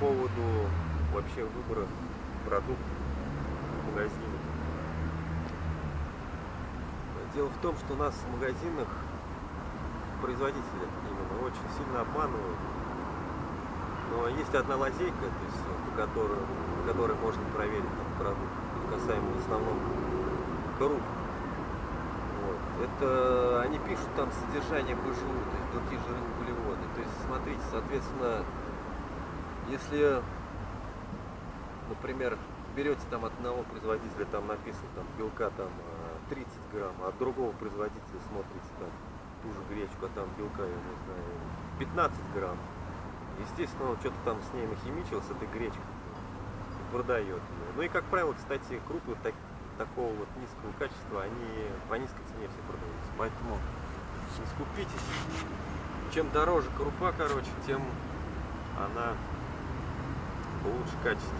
поводу вообще выбора продуктов в магазине. Дело в том, что нас в магазинах производители именно очень сильно обманывают. Но есть одна лазейка, то есть, по которой, по которой можно проверить там, продукт, касаемо в основном круг. Вот. Это они пишут там содержание БЖУ, то есть белки, жиры, углеводы. То есть смотрите, соответственно, если, например, берете там одного производителя, там написано там белка там 30 э, грамм, а от другого производителя смотрите там ту же гречку, а там белка, я не знаю, 15 грамм. Естественно, он что-то там с ней нахимичил, с этой гречкой, продает ее. Ну и, как правило, кстати, крупы так, такого вот низкого качества, они по низкой цене все продаются. Поэтому не скупитесь. Чем дороже крупа, короче, тем она лучше качество.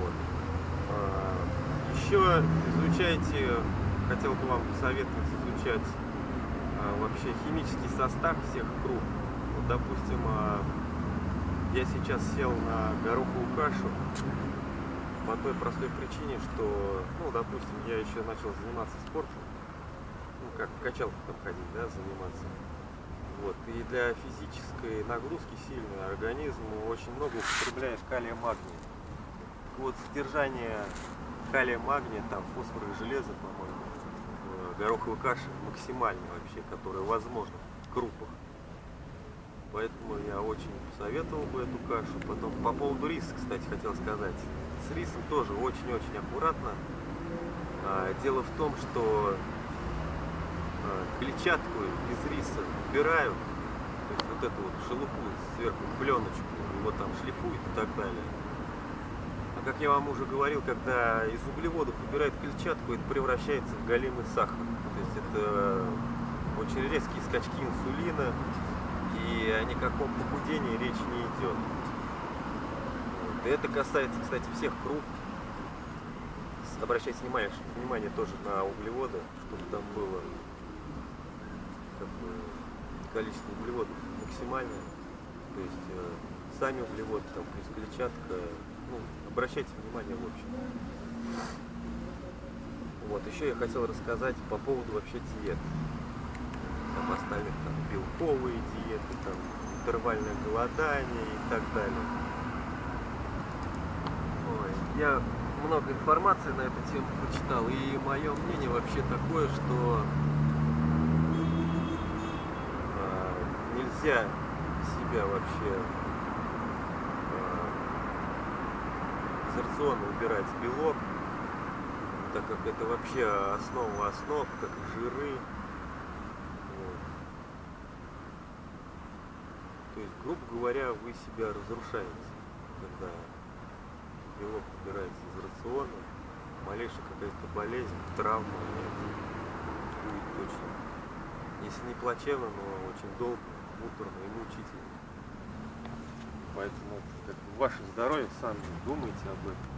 Вот. А, еще изучайте, хотел бы вам посоветовать изучать а, вообще химический состав всех круп. Вот, допустим, а, я сейчас сел на гороховую кашу по той простой причине, что, ну, допустим, я еще начал заниматься спортом, ну, как в качалку там ходить, да, заниматься. Вот, и для физической нагрузки сильной организм очень много употребляет калия магния. Вот содержание калия магния, там фосфора и железа, по-моему, гороховой каши максимальный вообще, которая возможна в крупах. Поэтому я очень советовал бы эту кашу. Потом по поводу риса, кстати, хотел сказать. С рисом тоже очень-очень аккуратно. А, дело в том, что клетчатку из риса убирают, то есть вот эту вот шелуху сверху, пленочку, его там шлифуют и так далее. А как я вам уже говорил, когда из углеводов убирают клетчатку, это превращается в галимый сахар. То есть это очень резкие скачки инсулина, и о никаком похудении речи не идет. И это касается, кстати, всех круп. Обращайте внимание, внимание тоже на углеводы, чтобы там было как бы, количество углеводов максимальное. То есть э, сами углеводы, там плюс клетчатка, ну, обращайте внимание в общем. Вот, еще я хотел рассказать по поводу вообще диет там остальных там белковые диеты, там интервальное голодание и так далее. Ой, я много информации на эту тему прочитал, и мое мнение вообще такое, что э, нельзя себя вообще э, из рациона убирать белок, так как это вообще основа основ, как жиры, То есть, грубо говоря, вы себя разрушаете, когда белок убирается из рациона, малейшая какая-то болезнь, травма будет точно. Если не плачевно, но очень долго, муторно и мучительно. Поэтому как ваше здоровье, сами думайте об этом.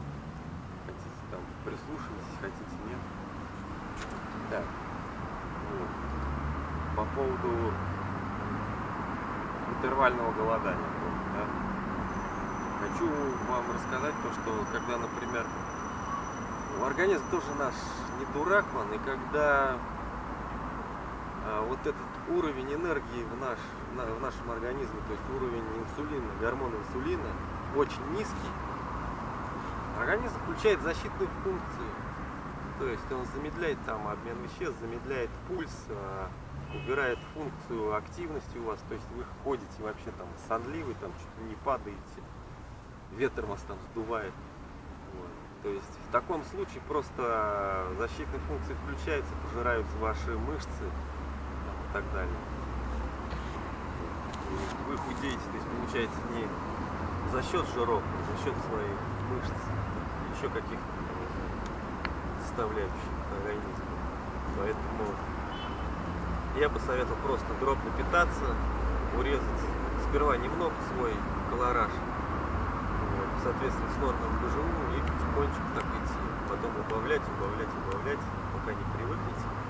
Хотите там прислушивайтесь, хотите нет. Так. Вот. По поводу интервального голодания. Да? Хочу вам рассказать то, что когда, например, организм тоже наш не дурак, man, и когда вот этот уровень энергии в, наш, на, в нашем организме, то есть уровень инсулина, гормон инсулина очень низкий, организм включает защитную функцию. То есть он замедляет там обмен веществ, замедляет пульс, а, убирает функцию активности у вас, то есть вы ходите вообще там сонливый, там чуть не падаете, ветер вас там сдувает. Вот. То есть в таком случае просто защитные функции включаются, пожираются ваши мышцы так далее. Вы худеете, то есть получается не за счет жиров, а за счет своих мышц, еще каких-то составляющих организма. Поэтому я бы советовал просто дробно питаться, урезать сперва немного свой колораж, соответственно, с нормным БЖУ и потихонечку так идти. Потом убавлять, убавлять, убавлять, пока не привыкнете.